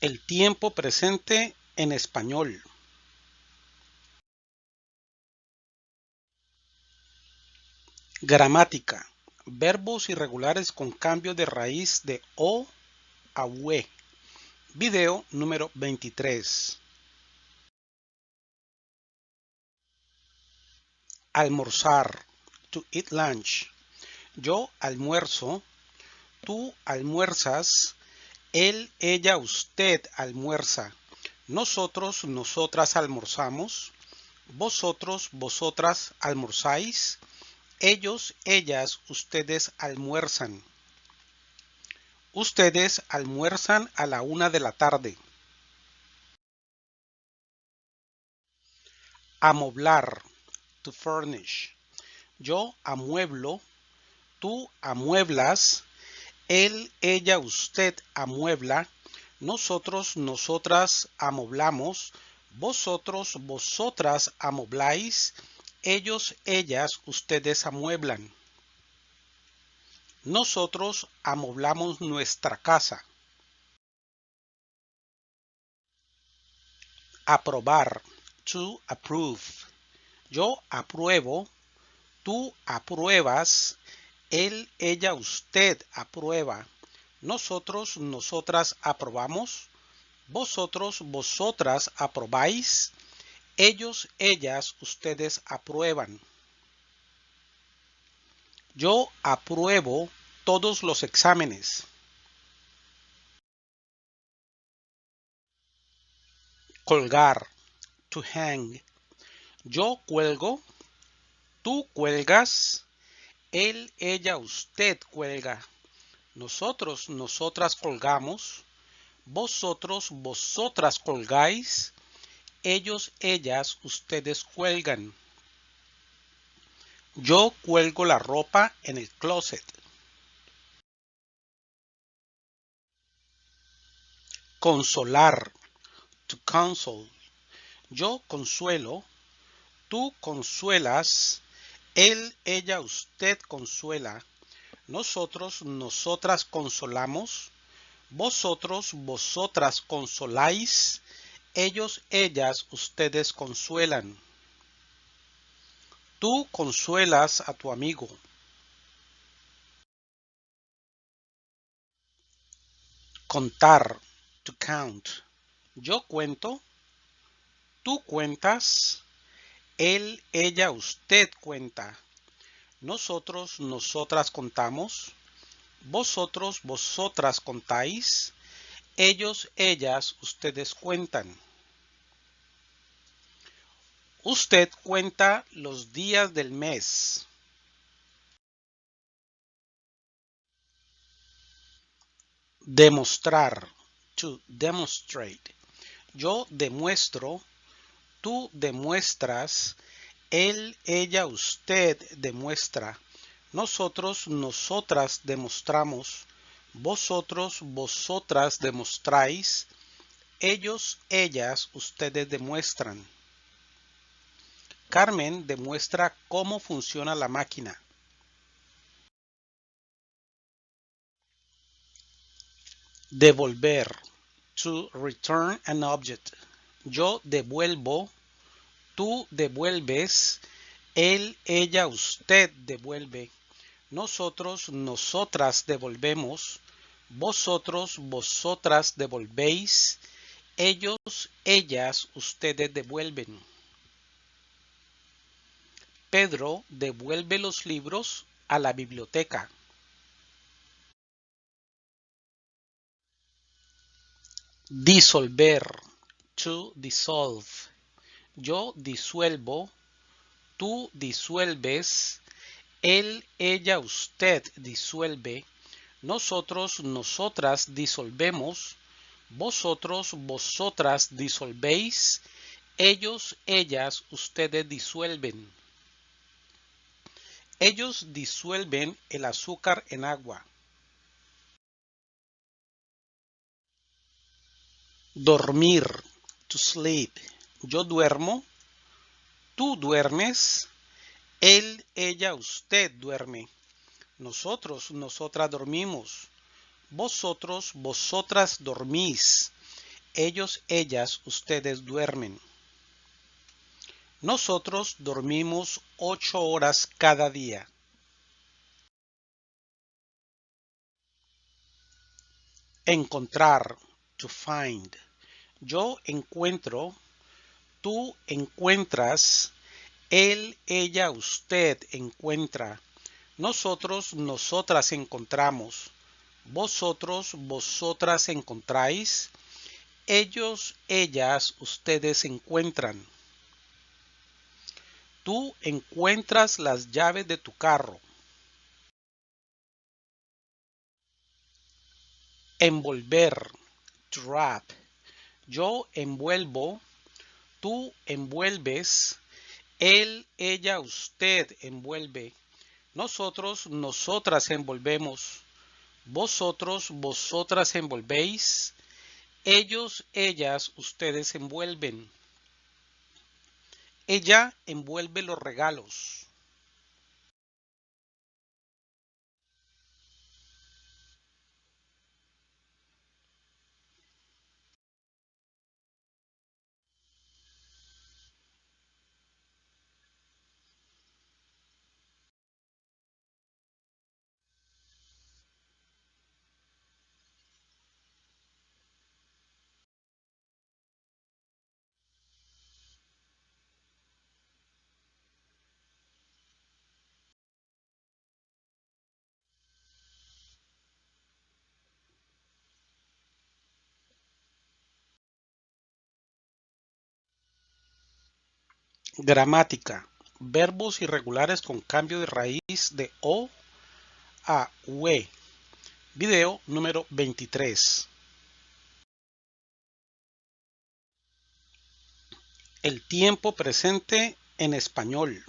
El tiempo presente en español. Gramática. Verbos irregulares con cambio de raíz de O a UE. Video número 23. Almorzar. To eat lunch. Yo almuerzo. Tú almuerzas. Él, ella, usted almuerza. Nosotros, nosotras almorzamos. Vosotros, vosotras almorzáis. Ellos, ellas, ustedes almuerzan. Ustedes almuerzan a la una de la tarde. Amoblar. To furnish. Yo amueblo. Tú amueblas. Él, ella, usted amuebla. Nosotros, nosotras amoblamos. Vosotros, vosotras amobláis ellos, ellas, ustedes amueblan. Nosotros amoblamos nuestra casa. Aprobar. To approve. Yo apruebo. Tú apruebas. Él, ella, usted aprueba. Nosotros, nosotras aprobamos. Vosotros, vosotras aprobáis. Ellos, ellas, ustedes aprueban. Yo apruebo todos los exámenes. Colgar. To hang. Yo cuelgo. Tú cuelgas. Él, ella, usted cuelga. Nosotros, nosotras colgamos. Vosotros, vosotras colgáis ellos, ellas, ustedes cuelgan. Yo cuelgo la ropa en el closet. Consolar. To console. Yo consuelo. Tú consuelas. Él, ella, usted consuela. Nosotros, nosotras consolamos. Vosotros, vosotras consoláis ellos, ellas, ustedes consuelan. Tú consuelas a tu amigo. Contar. To count. Yo cuento. Tú cuentas. Él, ella, usted cuenta. Nosotros, nosotras contamos. Vosotros, vosotras contáis. Ellos, ellas, ustedes cuentan. Usted cuenta los días del mes. Demostrar. To demonstrate. Yo demuestro. Tú demuestras. Él, ella, usted demuestra. Nosotros, nosotras demostramos. Vosotros, vosotras demostráis. Ellos, ellas, ustedes demuestran. Carmen demuestra cómo funciona la máquina. Devolver. To return an object. Yo devuelvo. Tú devuelves. Él, ella, usted devuelve. Nosotros, nosotras devolvemos. Vosotros, vosotras devolvéis. Ellos, ellas, ustedes devuelven. Pedro devuelve los libros a la biblioteca. Disolver. To dissolve. Yo disuelvo. Tú disuelves. Él, ella, usted disuelve. Nosotros, nosotras disolvemos. Vosotros, vosotras disolvéis. Ellos, ellas, ustedes disuelven. Ellos disuelven el azúcar en agua. Dormir. To sleep. Yo duermo. Tú duermes. Él, ella, usted duerme. Nosotros, nosotras dormimos. Vosotros, vosotras dormís. Ellos, ellas, ustedes duermen. Nosotros dormimos ocho horas cada día. Encontrar, to find. Yo encuentro, tú encuentras, él, ella, usted encuentra. Nosotros, nosotras encontramos. Vosotros, vosotras encontráis. Ellos, ellas, ustedes encuentran. Tú encuentras las llaves de tu carro. Envolver. Trap. Yo envuelvo. Tú envuelves. Él, ella, usted envuelve. Nosotros, nosotras envolvemos. Vosotros, vosotras envolvéis. Ellos, ellas, ustedes envuelven. Ella envuelve los regalos. Gramática. Verbos irregulares con cambio de raíz de O a UE. Video número 23. El tiempo presente en español.